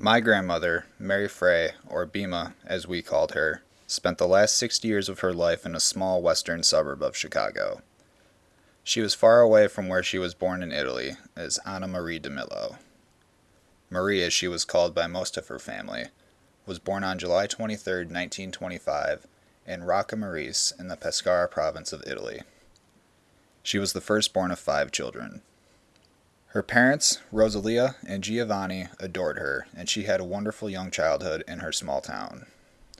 My grandmother, Mary Frey, or Bima as we called her, spent the last 60 years of her life in a small western suburb of Chicago. She was far away from where she was born in Italy, as Anna Marie DeMillo. Marie, as she was called by most of her family, was born on July 23, 1925, in Rocca Marise in the Pescara province of Italy. She was the firstborn of five children. Her parents, Rosalia and Giovanni, adored her, and she had a wonderful young childhood in her small town.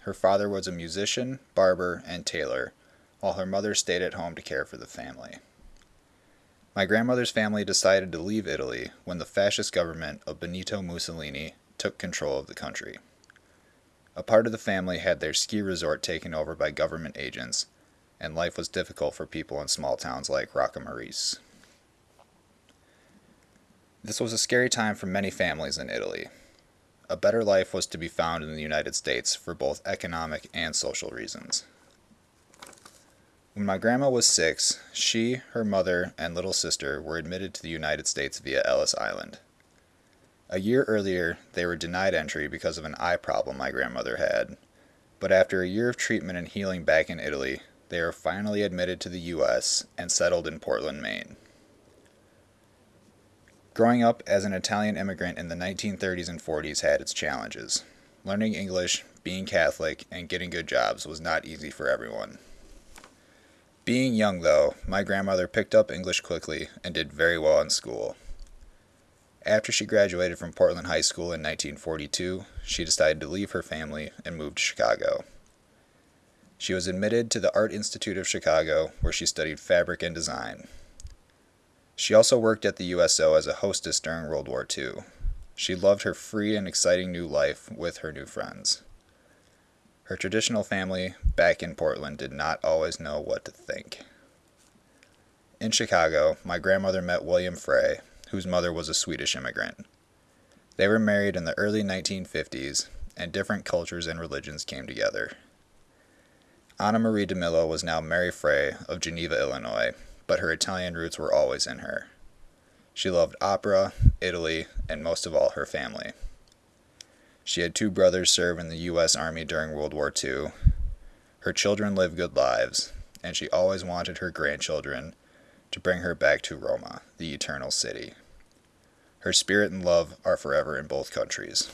Her father was a musician, barber, and tailor, while her mother stayed at home to care for the family. My grandmother's family decided to leave Italy when the fascist government of Benito Mussolini took control of the country. A part of the family had their ski resort taken over by government agents, and life was difficult for people in small towns like Rocca Marise. This was a scary time for many families in Italy. A better life was to be found in the United States for both economic and social reasons. When my grandma was six, she, her mother, and little sister were admitted to the United States via Ellis Island. A year earlier, they were denied entry because of an eye problem my grandmother had, but after a year of treatment and healing back in Italy, they were finally admitted to the U.S. and settled in Portland, Maine. Growing up as an Italian immigrant in the 1930s and 40s had its challenges. Learning English, being Catholic, and getting good jobs was not easy for everyone. Being young, though, my grandmother picked up English quickly and did very well in school. After she graduated from Portland High School in 1942, she decided to leave her family and move to Chicago. She was admitted to the Art Institute of Chicago, where she studied fabric and design. She also worked at the USO as a hostess during World War II. She loved her free and exciting new life with her new friends. Her traditional family back in Portland did not always know what to think. In Chicago, my grandmother met William Frey, whose mother was a Swedish immigrant. They were married in the early 1950s, and different cultures and religions came together. Anna Marie DeMillo was now Mary Frey of Geneva, Illinois, but her Italian roots were always in her. She loved opera, Italy, and most of all her family. She had two brothers serve in the U.S. Army during World War II. Her children lived good lives, and she always wanted her grandchildren to bring her back to Roma, the eternal city. Her spirit and love are forever in both countries.